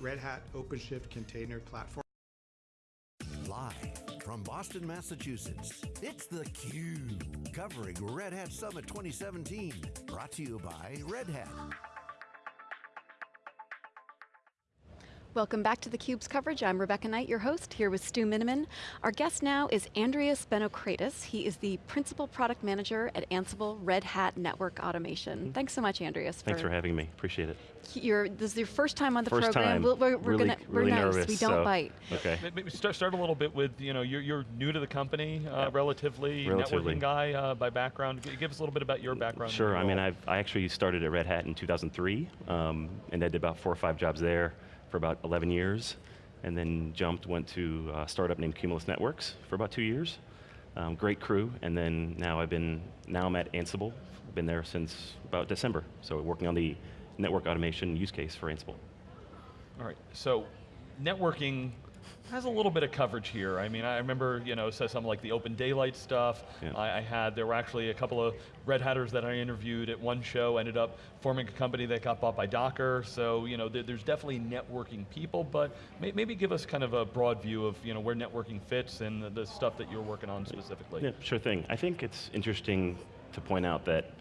Red Hat OpenShift container platform. Live from Boston, Massachusetts, it's theCUBE, covering Red Hat Summit 2017. Brought to you by Red Hat. Welcome back to theCUBE's coverage. I'm Rebecca Knight, your host, here with Stu Miniman. Our guest now is Andrius Benokraitis. He is the Principal Product Manager at Ansible Red Hat Network Automation. Mm -hmm. Thanks so much, Andrius. Thanks for, for, having me, appreciate it. You're, this is your first time on the first program. Time. we are we're really, gonna, we're really nice, nervous, we don't so. bite. Okay. Maybe start, start a little bit with, you know, you're, you're new to the company, uh, yeah. relatively, relatively, networking guy uh, by background. Give us a little bit about your background. Sure, I mean, I've, I actually started at Red Hat in 2003, um, and I did about four or five jobs there for about 11 years and then jumped, went to a startup named Cumulus Networks for about two years. Um, great crew, and then now I've been, now I'm at Ansible. I've been there since about December, so working on the network automation use case for Ansible. All right, so networking has a little bit of coverage here. I mean, I remember, you know, so something like the OpenDaylight stuff. Yeah. I, I, had, there were actually a couple of Red Hatters that I interviewed at one show, ended up forming a company that got bought by Docker. So, you know, there, there's definitely networking people, but may, maybe give us kind of a broad view of, you know, where networking fits and the, the stuff that you're working on specifically. Yeah, sure thing. I think it's interesting to point out that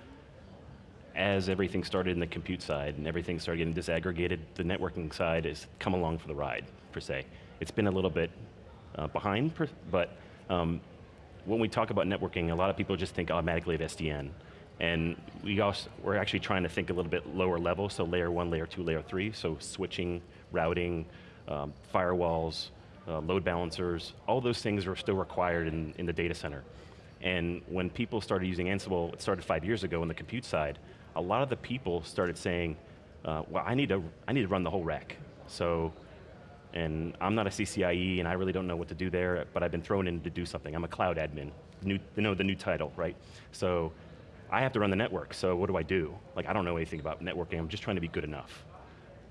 as everything started in the compute side and everything started getting disaggregated, the networking side has come along for the ride, per se. It's been a little bit uh, behind, but um, when we talk about networking, a lot of people just think automatically of SDN. And we also, we're actually trying to think a little bit lower level, so layer one, layer two, layer three, so switching, routing, um, firewalls, uh, load balancers, all those things are still required in, in the data center. And when people started using Ansible, it started five years ago on the compute side, a lot of the people started saying, uh, well, I need, to, I need to run the whole rack. So and I'm not a CCIE and I really don't know what to do there, but I've been thrown in to do something. I'm a cloud admin, new, you know, the new title, right? So I have to run the network, so what do I do? Like I don't know anything about networking, I'm just trying to be good enough.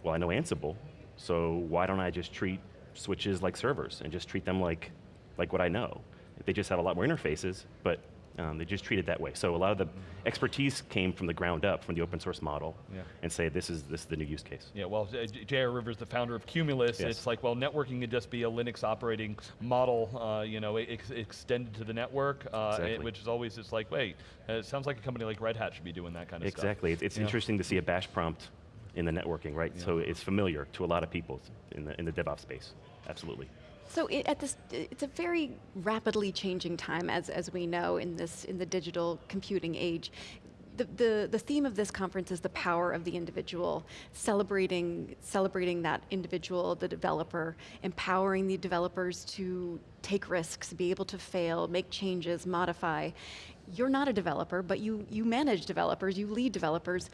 Well, I know Ansible, so why don't I just treat switches like servers and just treat them like, like what I know? They just have a lot more interfaces, but um, they just treat it that way. So a lot of the expertise came from the ground up, from the open source model, yeah. and say this is, this is the new use case. Yeah, well, J.R. Rivers, the founder of Cumulus, yes. it's like, well, networking could just be a Linux operating model, uh, you know, ex extended to the network, uh, exactly. which is always it's like, wait, it sounds like a company like Red Hat should be doing that kind of exactly. stuff. Exactly, it's, it's yeah. interesting to see a bash prompt in the networking, right? Yeah. So it's familiar to a lot of people in the, in the DevOps space, absolutely. So it, at this, it's a very rapidly changing time, as, as we know, in, this, in the digital computing age. The, the, the theme of this conference is the power of the individual, celebrating, celebrating that individual, the developer, empowering the developers to take risks, be able to fail, make changes, modify. You're not a developer, but you, you manage developers, you lead developers.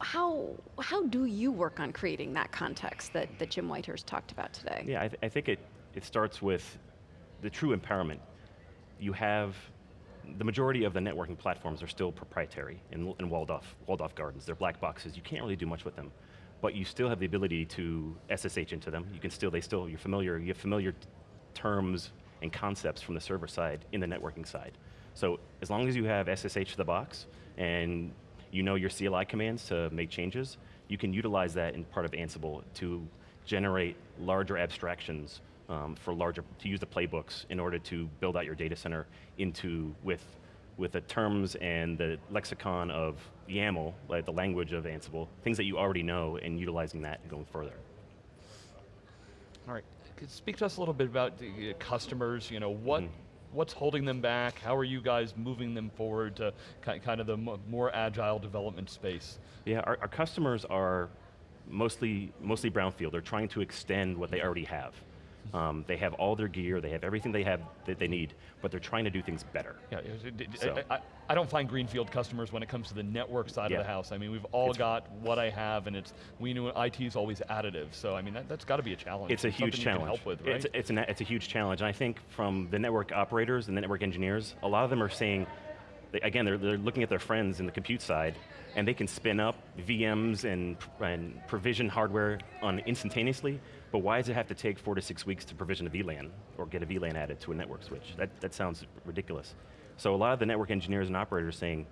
How, how do you work on creating that context that, that Jim Whitehurst talked about today? Yeah, I, th I think it, it starts with the true empowerment. You have, the majority of the networking platforms are still proprietary and, and walled off, walled off gardens. They're black boxes, you can't really do much with them. But you still have the ability to SSH into them. You can still, they still, you're familiar, you have familiar terms and concepts from the server side in the networking side. So as long as you have SSH to the box and you know your CLI commands to make changes, you can utilize that in part of Ansible to generate larger abstractions um, for larger, to use the playbooks in order to build out your data center into, with, with the terms and the lexicon of YAML, like the language of Ansible, things that you already know and utilizing that and going further. All right, Could speak to us a little bit about the customers, you know, what, mm -hmm. what's holding them back? How are you guys moving them forward to kind of the more agile development space? Yeah, our, our customers are mostly, mostly brownfield. They're trying to extend what they already have. Um, they have all their gear, they have everything they have that they need, but they're trying to do things better. Yeah, so. I, I, I, don't find greenfield customers when it comes to the network side yeah. of the house. I mean, we've all it's, got what I have, and it's we know IT is always additive. So I mean, that, has got to be a challenge. It's a huge challenge. help with, right? It's, it's, an, it's a huge challenge, and I think from the network operators and the network engineers, a lot of them are saying, again, they're, they're looking at their friends in the compute side, and they can spin up VMs and, and provision hardware on instantaneously, but why does it have to take four to six weeks to provision a VLAN or get a VLAN added to a network switch? That, that sounds ridiculous. So a lot of the network engineers and operators saying,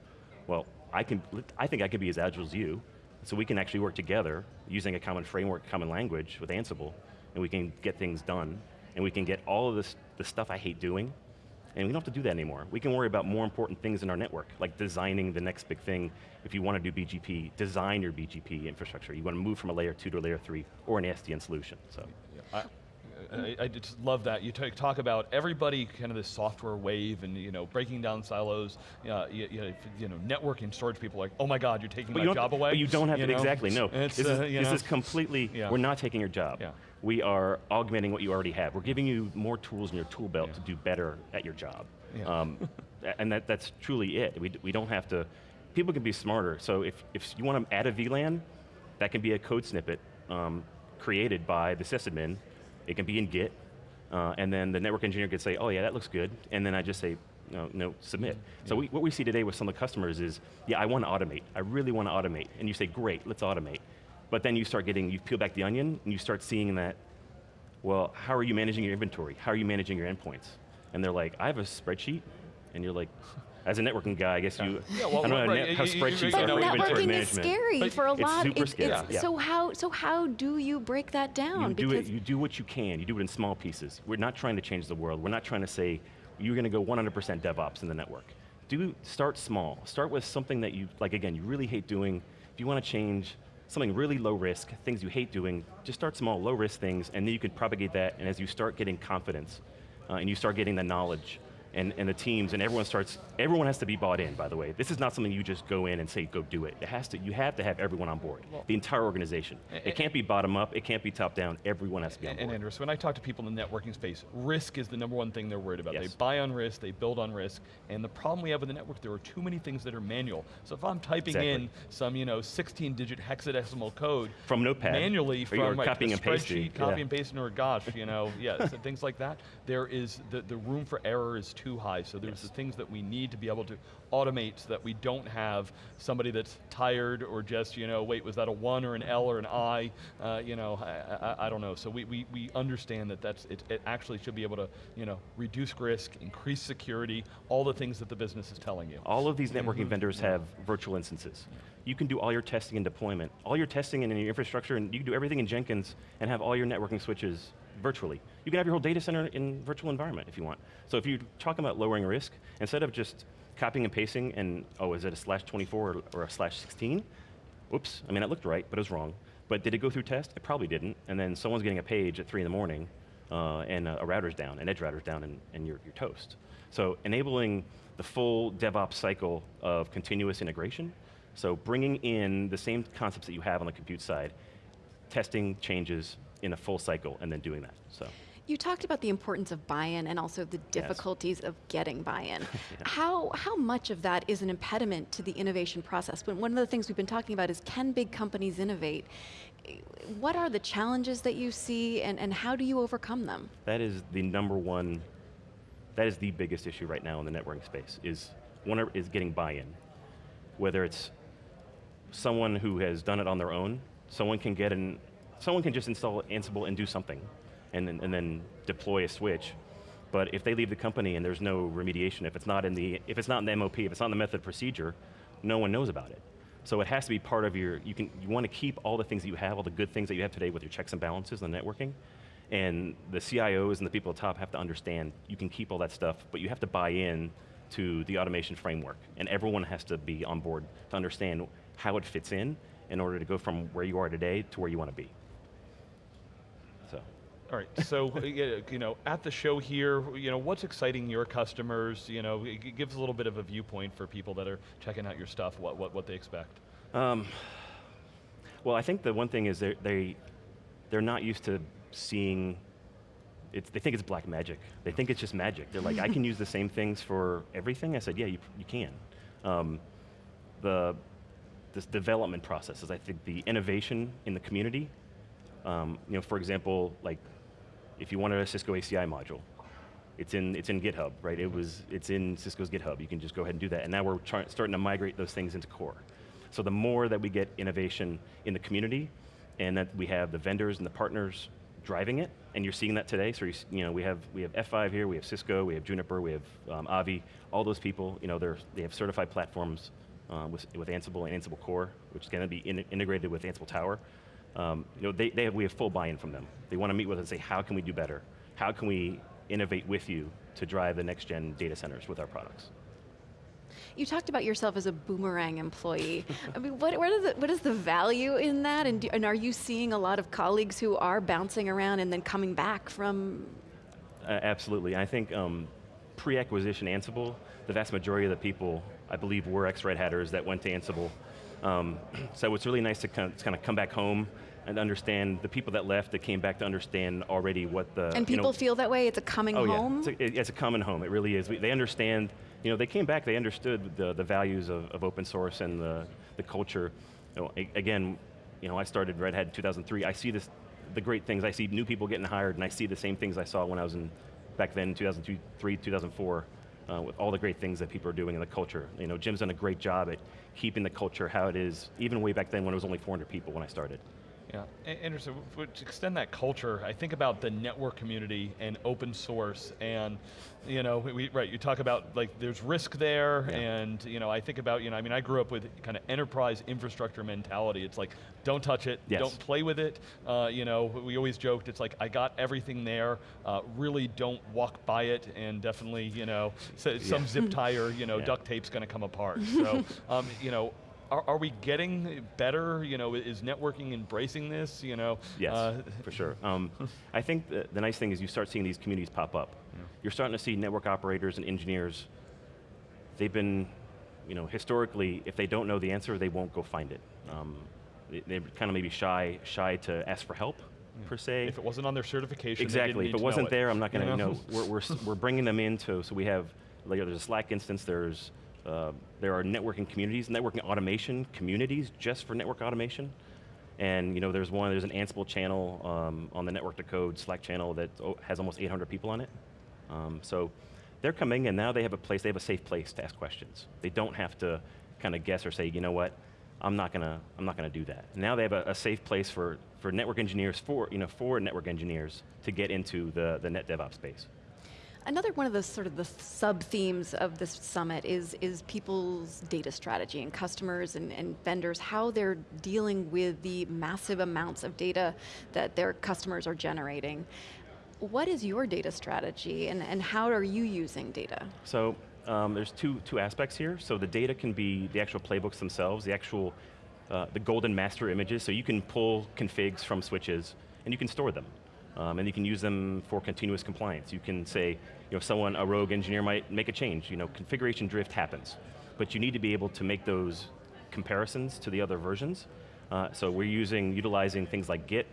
well, I, can, I think I can be as agile as you, So we can actually work together using a common framework, common language with Ansible, and we can get things done, and we can get all of this, the stuff I hate doing, and we don't have to do that anymore. We can worry about more important things in our network, like designing the next big thing. If you want to do BGP, design your BGP infrastructure. You want to move from a layer two to a layer three, or an SDN solution, so. I, I, I just love that. You talk about everybody kind of this software wave and you know breaking down silos. Uh, you, you, know, networking storage people are like, oh my God, you're taking But my you job away. But you don't have to, know? exactly, no. It's, this uh, is, this is completely, Yeah. we're not taking your job. Yeah. We are augmenting what you already have. We're giving you more tools in your tool belt Yeah. to do better at your job. Yeah. Um, and that, that's truly it. We, we don't have to, people can be smarter. So if, if you want to add a VLAN, that can be a code snippet um, created by the sysadmin. It can be in Git. Uh, and then the network engineer could say, oh yeah, that looks good. And then I just say, no, no submit. So we, what we see today with some of the customers is, yeah, I want to automate. I really want to automate. And you say, great, let's automate. But then you start getting, you peel back the onion, and you start seeing that, well, how are you managing your inventory? How are you managing your endpoints? And they're like, I have a spreadsheet. And you're like, as a networking guy, I guess you, Yeah, well, I don't know how, right, net- how you- you- spreadsheets you But are know, for inventory networking is scary But for a it's lot. super It's- scary, it's- yeah. So how so how do you break that down? You do, it, you do what you can. You do it in small pieces. We're not trying to change the world. We're not trying to say, you're going to go 100% DevOps in the network. Do, start small. Start with something that you, like again, you really hate doing. If you want to change something really low risk, things you hate doing, just start small, low risk things, and then you can propagate that, and as you start getting confidence, uh, and you start getting the knowledge, and, and the teams, and everyone starts, everyone has to be bought in, by the way. This is not something you just go in and say, go do it. It has to, you have to have everyone on board, the entire organization. It can't be bottom up, it can't be top down, everyone has to be on And, board. and Andrews, when I talk to people in the networking space, risk is the number one thing they're worried about. They buy on risk, they build on risk, and the problem we have with the network, there are too many things that are manual. So if I'm typing Exactly. in some, you know, 16-digit hexadecimal code From Notepad. manually from you're copying a and pasting, spreadsheet, copy yeah. and pasting, or gosh, you know, yeah, so things like that. There is the the room for error is too high. So there's Yes. the things that we need to be able to automate so that we don't have somebody that's tired or just, you know, wait, was that a one or an L or an I? Uh, you know, I, I, I don't know. So we, we, we understand that that's, it, it actually should be able to, you know, reduce risk, increase security, all the things that the business is telling you. All of these networking vendors have virtual instances. You can do all your testing and deployment, all your testing in your infrastructure, and you can do everything in Jenkins and have all your networking switches virtually. You can have your whole data center in virtual environment if you want. So if you're talking about lowering risk, instead of just copying and pasting and, oh, is it a slash 24 or, a slash 16? Oops, I mean, it looked right, but it was wrong. But did it go through test? It probably didn't. And then someone's getting a page at three in the morning, uh, and a, a router's down, an edge router's down, and, and you're, you're toast. So enabling the full DevOps cycle of continuous integration, so bringing in the same concepts that you have on the compute side, testing changes in a full cycle, and then doing that, so. You talked about the importance of buy-in and also the difficulties of getting buy-in. How how much of that is an impediment to the innovation process? But one of the things we've been talking about is can big companies innovate? What are the challenges that you see and, and how do you overcome them? That is the number one, that is the biggest issue right now in the networking space, is, one are- is getting buy-in. Whether it's someone who has done it on their own, someone can get an, someone can just install Ansible and do something, and then, and then deploy a switch. But if they leave the company and there's no remediation, if it's not in the, if it's not in the MOP, if it's not in the method procedure, no one knows about it. So it has to be part of your, you can, you want to keep all the things that you have, all the good things that you have today with your checks and balances and the networking, and the CIOs and the people at the top have to understand you can keep all that stuff, but you have to buy in to the automation framework, and everyone has to be on board to understand how it fits in in order to go from where you are today to where you want to be. All right, so uh, you know, at the show here, you know, what's exciting your customers? You know, it gives a little bit of a viewpoint for people that are checking out your stuff, what, what, what they expect. Um, well, I think the one thing is they're, they, they're not used to seeing, it's, they think it's black magic. They think it's just magic. They're like, I can use the same things for everything? I said, yeah, you, you can. Um, the, this development process is, I think, the innovation in the community. Um, you know, for example, like, if you wanted a Cisco ACI module, it's in, it's in GitHub, right? It was, it's in Cisco's GitHub. You can just go ahead and do that. And now we're starting to migrate those things into core. So the more that we get innovation in the community, and that we have the vendors and the partners driving it, and you're seeing that today. So you, know, we have we have F5 here, we have Cisco, we have Juniper, we have um, Avi. All those people, you know, they're, they have certified platforms uh, with, with Ansible and Ansible Core, which is going to be in, integrated with Ansible Tower. Um, you know, they, they have, we have full buy-in from them. They want to meet with us and say, how can we do better? How can we innovate with you to drive the next gen data centers with our products? You talked about yourself as a boomerang employee. I mean, what, the, what is the value in that? And, do, and are you seeing a lot of colleagues who are bouncing around and then coming back from? Uh, absolutely. I think um, pre-acquisition Ansible, the vast majority of the people, I believe, were ex-Red Hatters that went to Ansible. Um, so it's really nice to kind of, kind of come back home and understand the people that left that came back to understand already what the And you people know, feel that way. It's a coming oh home. yeah, it's a, it- it's a common home. It really is. We, they understand. You know, they came back. They understood the, the values of, of open source and the the culture. You know, a- again, you know, I started Red Hat in 2003. I see this, the great things. I see new people getting hired, and I see the same things I saw when I was in back then, 2003, 2004. Uh, with all the great things that people are doing in the culture. You know, Jim's done a great job at keeping the culture how it is, even way back then when it was only 400 people when I started. Yeah, Anderson, to extend that culture, I think about the network community and open source, and you know, we- right, you talk about like there's risk there, Yeah. and you know, I think about, you know, I mean, I grew up with kind of enterprise infrastructure mentality. It's like, don't touch it, Yes. don't play with it. Uh, you know, we always joked, it's like, I got everything there, uh, really don't walk by it, and definitely, you know, so, some zip tie or, you know, Yeah. duct tape's going to come apart. So, um, you know, are, are we getting better? You know, is networking embracing this? You know, Yes, uh, for sure. Um, I think the, the nice thing is you start seeing these communities pop up. You're starting to see network operators and engineers, they've been, you know, historically, if they don't know the answer, they won't go find it. Um, they, they're kind of maybe shy, shy to ask for help, per se. If it wasn't on their certification, Exactly. If it wasn't there, I'm not going to. you You know, we're, we're, we're bringing them into. So we have like, there's a Slack instance. There's uh, there are networking communities, networking automation communities just for network automation. And you know, there's one. There's an Ansible channel um, on the Network to Code Slack channel that oh, has almost 800 people on it. Um, so they're coming, and now they have a place. They have a safe place to ask questions. They don't have to kind of guess or say, you know what, I'm not gonna, I'm not gonna do that. Now they have a, a safe place for, for network engineers, for, you know, for network engineers to get into the, the net DevOps space. Another one of the sort of the sub themes of this summit is is people's data strategy and customers and, and vendors how they're dealing with the massive amounts of data that their customers are generating. What is your data strategy and, and how are you using data? So um, there's two, two aspects here. So the data can be the actual playbooks themselves, the actual, uh, the golden master images. So you can pull configs from switches and you can store them. Um, and you can use them for continuous compliance. You can say, you know, someone, a rogue engineer might make a change. You know, configuration drift happens. But you need to be able to make those comparisons to the other versions. Uh, so we're using, utilizing things like Git.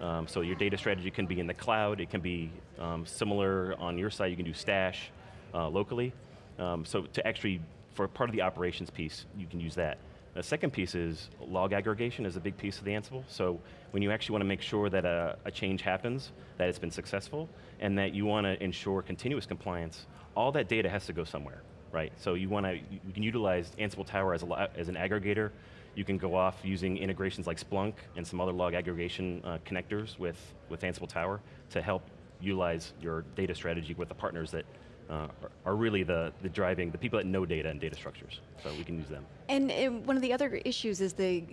Um, so your data strategy can be in the cloud. It can be um, similar on your side. You can do Stash uh, locally. Um, so to actually, for part of the operations piece, you can use that. The second piece is log aggregation is a big piece of the Ansible. So when you actually want to make sure that a, a change happens, that it's been successful, and that you want to ensure continuous compliance, all that data has to go somewhere, right? So you want to, you can utilize Ansible Tower as, a, as an aggregator. You can go off using integrations like Splunk and some other log aggregation uh, connectors with, with Ansible Tower to help utilize your data strategy with the partners that uh, are, are really the, the driving, the people that know data and data structures. So we can use them. And one of the other issues is the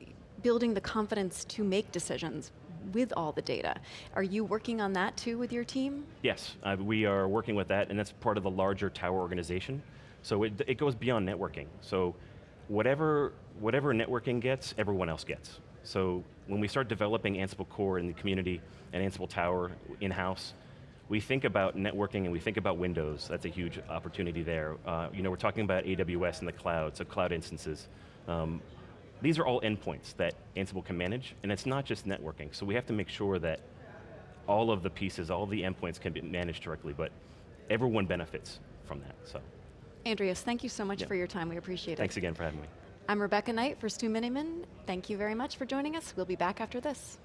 building the confidence to make decisions with all the data. Are you working on that too with your team? Yes, uh, we are working with that, and that's part of the larger Tower organization. So it, it goes beyond networking. So whatever, whatever networking gets, everyone else gets. So when we start developing Ansible Core in the community and Ansible Tower in-house, we think about networking and we think about Windows. That's a huge opportunity there. Uh, you know, we're talking about AWS and the cloud, so cloud instances. Um, these are all endpoints that Ansible can manage, and it's not just networking. So we have to make sure that all of the pieces, all of the endpoints can be managed directly, but everyone benefits from that, so. Andrius, thank you so much Yeah. for your time. We appreciate it. Thanks again for having me. I'm Rebecca Knight for Stu Miniman. Thank you very much for joining us. We'll be back after this.